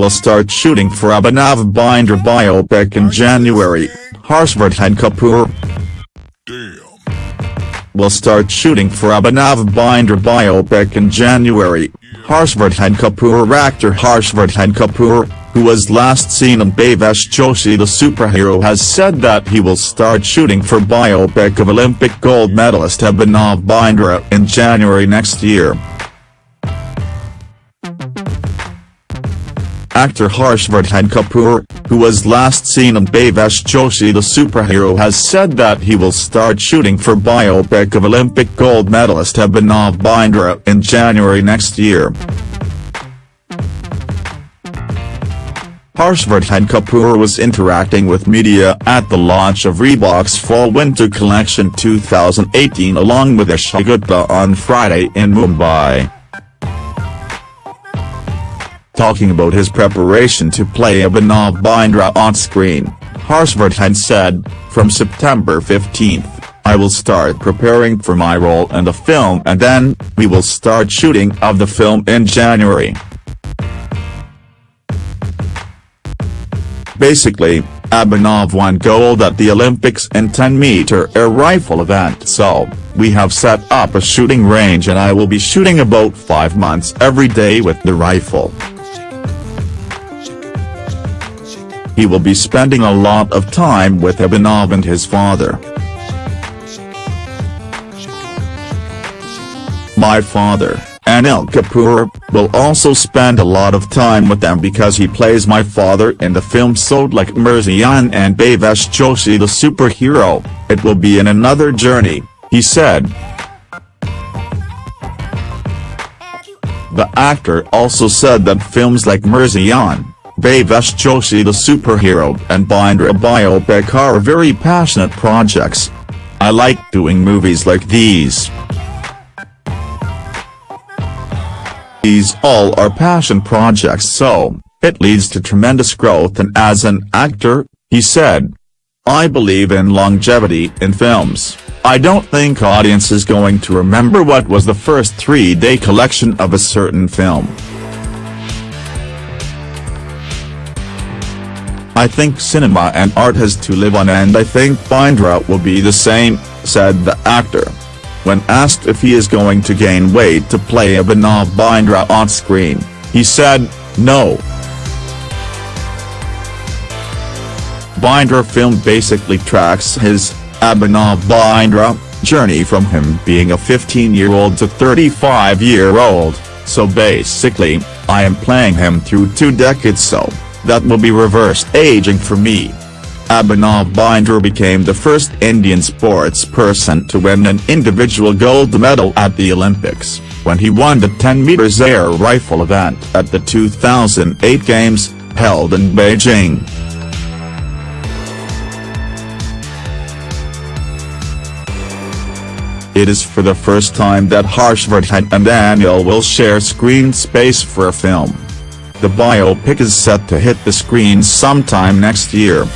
will start shooting for Abhinav Bindra biopic in January, Harshvardhan Kapoor will start shooting for Abhinav Bindra biopic in January, Harshvardhan Kapoor actor Harshvardhan Kapoor, who was last seen in Bhavesh Joshi the superhero has said that he will start shooting for biopic of Olympic gold medalist Abhinav Bindra in January next year. Actor Harshvardhan Kapoor, who was last seen in Bhavesh Joshi the superhero has said that he will start shooting for biopic of Olympic gold medalist Abhinav Bindra in January next year. Harshvardhan Kapoor was interacting with media at the launch of Reebok's Fall-Winter Collection 2018 along with Esha Gupta on Friday in Mumbai. Talking about his preparation to play Abhinav Bindra on screen, Harshvardhan said, From September 15th, I will start preparing for my role in the film and then, we will start shooting of the film in January. Basically, Abhinav won gold at the Olympics in 10-meter air rifle event so, we have set up a shooting range and I will be shooting about 5 months every day with the rifle. He will be spending a lot of time with Abhinav and his father. My father, Anil Kapoor, will also spend a lot of time with them because he plays my father in the film Sold Like Mirzyan and Bhavesh Joshi the superhero, it will be in another journey, he said. The actor also said that films like Mirzyan, Bhavesh Joshi the superhero and Bindra biopic are very passionate projects. I like doing movies like these. These all are passion projects so, it leads to tremendous growth and as an actor, he said. I believe in longevity in films, I don't think audience is going to remember what was the first three-day collection of a certain film. I think cinema and art has to live on and I think Bindra will be the same, said the actor. When asked if he is going to gain weight to play Abhinav Bindra on screen, he said, no. Bindra film basically tracks his, Abhinav Bindra, journey from him being a 15-year-old to 35-year-old, so basically, I am playing him through two decades so, that will be reversed aging for me. Abhinav Bindra became the first Indian sports person to win an individual gold medal at the Olympics, when he won the 10 meters air rifle event at the 2008 Games, held in Beijing. It is for the first time that Harshvardhan and Anil will share screen space for a film. The biopic is set to hit the screens sometime next year.